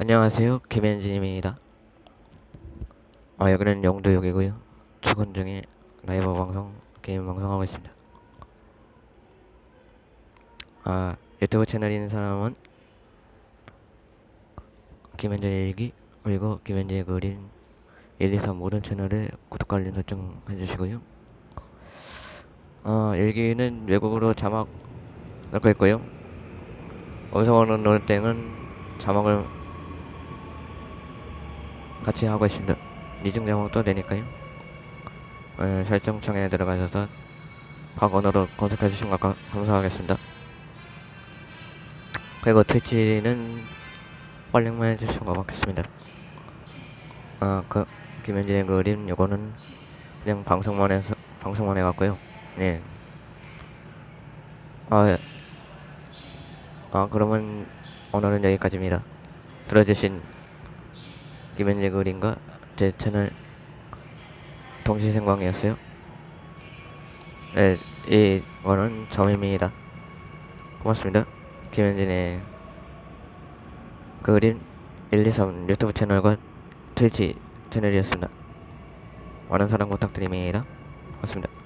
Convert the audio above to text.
안녕하세요. 김현진입니다. 아 여기는 영도역이고요. 출근 중에 라이브 방송 게임 방송하고 있습니다. 아 유튜브 채널인 사람은 김현진 일기 그리고 김현진의 그림 1, 2, 3 모든 채널에 구독과 알림 설정 해주시고요. 아 일기는 외국어로 자막 넣고 있고요. 음성어로 넣을 때는 자막을 같이 하고 있습니다. 이중 자막도 되니까요. 어, 설정창에 들어가셔서 각 언어로 검색해 주시면 가- 감사하겠습니다. 그리고 트위치는 팔링만 해주시면 고맙겠습니다. 아, 그 김현진의 그림 요거는 그냥 방송만 해서 방송만 해갖고요. 네. 아, 예. 아 그러면 오늘은 여기까지입니다. 들어주신 김현재 그림과 제 채널 동시생광이었어요. 네, 이거는 점입니다. 고맙습니다. 김현진의 그림 1, 2, 3 유튜브 채널과 트위치 채널이었습니다. 많은 사랑 부탁드립니다. 고맙습니다.